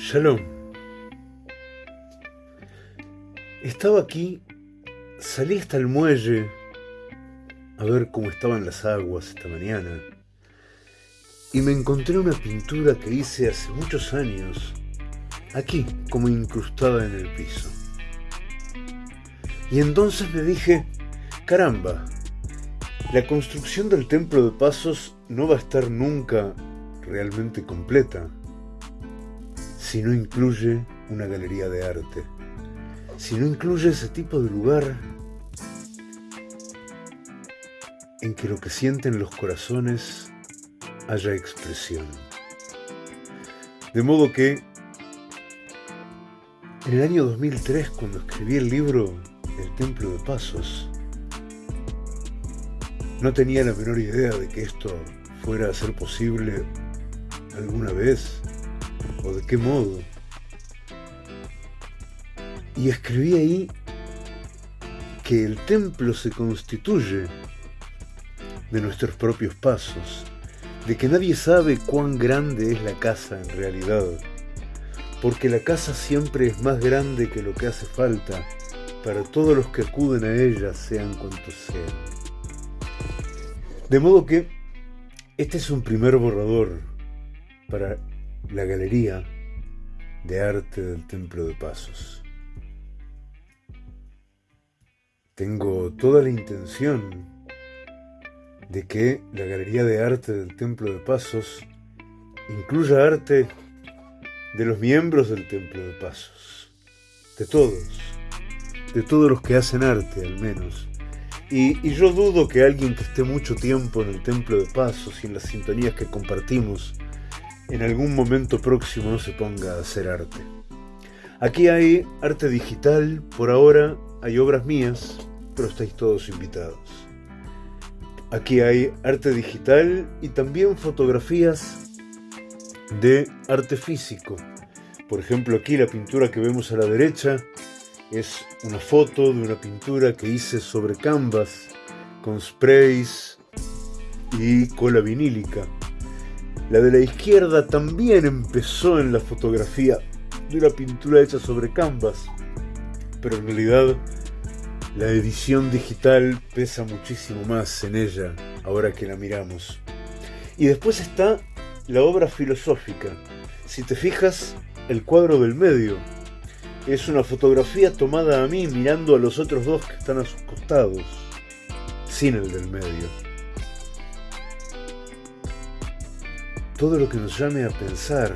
Shalom. Estaba aquí, salí hasta el muelle a ver cómo estaban las aguas esta mañana y me encontré una pintura que hice hace muchos años, aquí como incrustada en el piso. Y entonces me dije, caramba, la construcción del templo de Pasos no va a estar nunca realmente completa si no incluye una galería de arte, si no incluye ese tipo de lugar en que lo que sienten los corazones haya expresión. De modo que en el año 2003, cuando escribí el libro El Templo de Pasos, no tenía la menor idea de que esto fuera a ser posible alguna vez o de qué modo. Y escribí ahí que el templo se constituye de nuestros propios pasos, de que nadie sabe cuán grande es la casa en realidad, porque la casa siempre es más grande que lo que hace falta para todos los que acuden a ella, sean cuantos sean. De modo que este es un primer borrador para la galería de arte del Templo de Pasos. Tengo toda la intención de que la Galería de Arte del Templo de Pasos incluya arte de los miembros del Templo de Pasos, de todos, de todos los que hacen arte al menos. Y, yo dudo que alguien que esté mucho tiempo en el Templo de Pasos y en las sintonías que compartimos, en algún momento próximo se ponga a hacer arte. Aquí hay arte digital, por ahora hay obras mías, pero estáis todos invitados. Aquí hay arte digital y también fotografías de arte físico. Por ejemplo, aquí la pintura que vemos a la derecha es una foto de una pintura que hice sobre canvas con sprays y cola vinílica. La de la izquierda también empezó en la fotografía de una pintura hecha sobre canvas, pero en realidad la edición digital pesa muchísimo más en ella ahora que la miramos. Y después está la obra filosófica. Si te fijas, el cuadro del medio es una fotografía tomada a mí mirando a los otros dos que están a sus costados, sin el del medio. Todo lo que nos llame a pensar,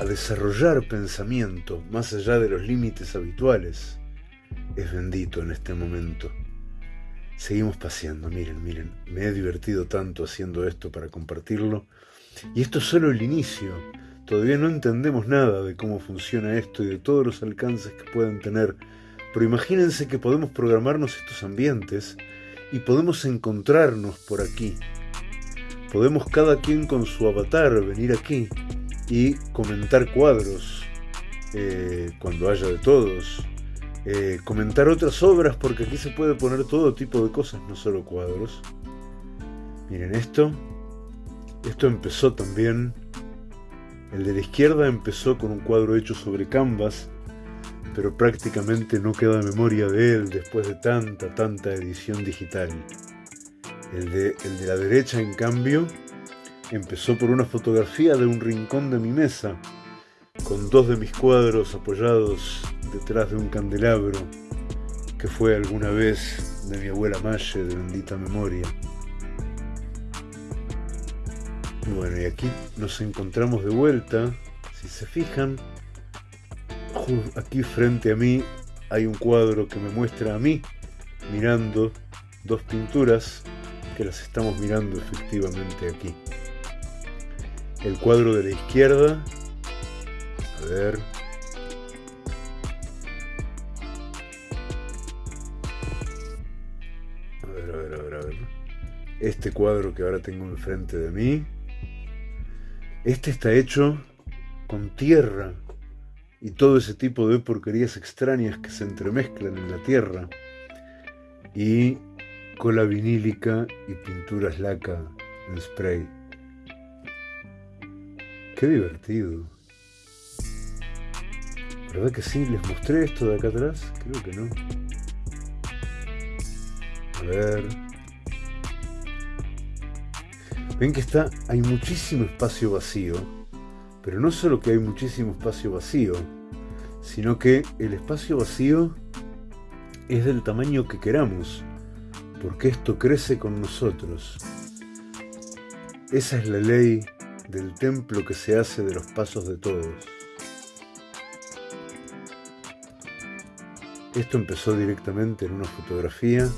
a desarrollar pensamiento más allá de los límites habituales, es bendito en este momento. Seguimos paseando, miren, miren, me he divertido tanto haciendo esto para compartirlo. Y esto es solo el inicio. Todavía no entendemos nada de cómo funciona esto y de todos los alcances que pueden tener, pero imagínense que podemos programarnos estos ambientes y podemos encontrarnos por aquí. Podemos cada quien con su avatar venir aquí y comentar cuadros eh, cuando haya de todos, eh, comentar otras obras, porque aquí se puede poner todo tipo de cosas, no solo cuadros. Miren esto. Esto empezó también. El de la izquierda empezó con un cuadro hecho sobre canvas, pero prácticamente no queda memoria de él después de tanta, tanta edición digital. El de, la derecha, en cambio, empezó por una fotografía de un rincón de mi mesa, con dos de mis cuadros apoyados detrás de un candelabro que fue alguna vez de mi abuela Maye de bendita memoria. Bueno, y aquí nos encontramos de vuelta. Si se fijan, aquí frente a mí hay un cuadro que me muestra a mí mirando dos pinturas que las estamos mirando efectivamente aquí. El cuadro de la izquierda, a ver, este cuadro que ahora tengo enfrente de mí, este está hecho con tierra y todo ese tipo de porquerías extrañas que se entremezclan en la tierra. Y cola vinílica y pinturas laca en spray. Qué divertido. ¿Verdad que sí? ¿Les mostré esto de acá atrás? Creo que no. A ver. Ven que está, hay muchísimo espacio vacío, pero no solo que hay muchísimo espacio vacío, sino que el espacio vacío es del tamaño que queramos, porque esto crece con nosotros. Esa es la ley del templo que se hace de los pasos de todos. Esto empezó directamente en una fotografía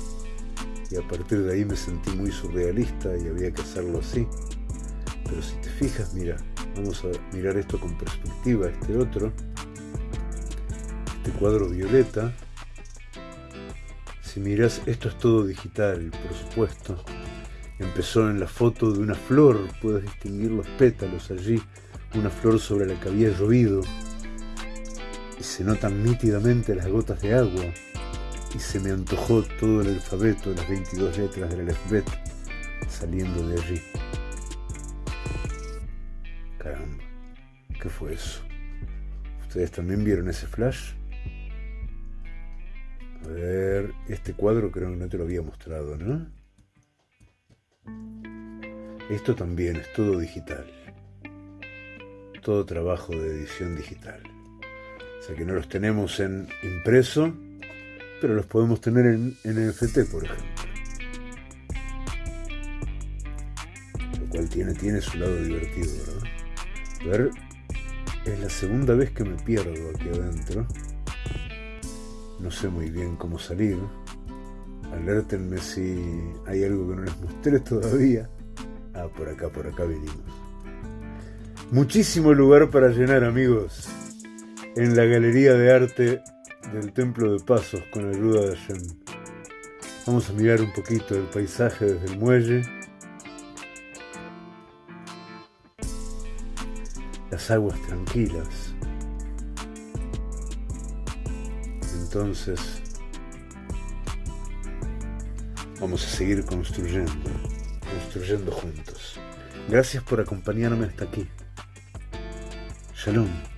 y a partir de ahí me sentí muy surrealista y había que hacerlo así. Pero si te fijas, mira, vamos a mirar esto con perspectiva, este otro, este cuadro violeta, si miras, esto es todo digital, por supuesto. Empezó en la foto de una flor, puedes distinguir los pétalos allí, una flor sobre la que había llovido, y se notan nítidamente las gotas de agua, y se me antojó todo el alfabeto, las 22 letras del alfabeto, saliendo de allí. Caramba, ¿qué fue eso? ¿Ustedes también vieron ese flash? A ver, este cuadro creo que no te lo había mostrado, ¿no? Esto también es todo digital. Todo trabajo de edición digital. O sea que no los tenemos en impreso, pero los podemos tener en, NFT, por ejemplo. Lo cual tiene, tiene su lado divertido, ¿verdad? A ver, es la segunda vez que me pierdo aquí adentro. No sé muy bien cómo salir. Alértenme si hay algo que no les mostré todavía. Ah, por acá, por acá venimos. Muchísimo lugar para llenar, amigos en la Galería de Arte del Templo de Pasos con ayuda de Hashem. Vamos a mirar un poquito el paisaje desde el muelle. Las aguas tranquilas. Entonces, vamos a seguir construyendo, construyendo juntos. Gracias por acompañarme hasta aquí. Shalom.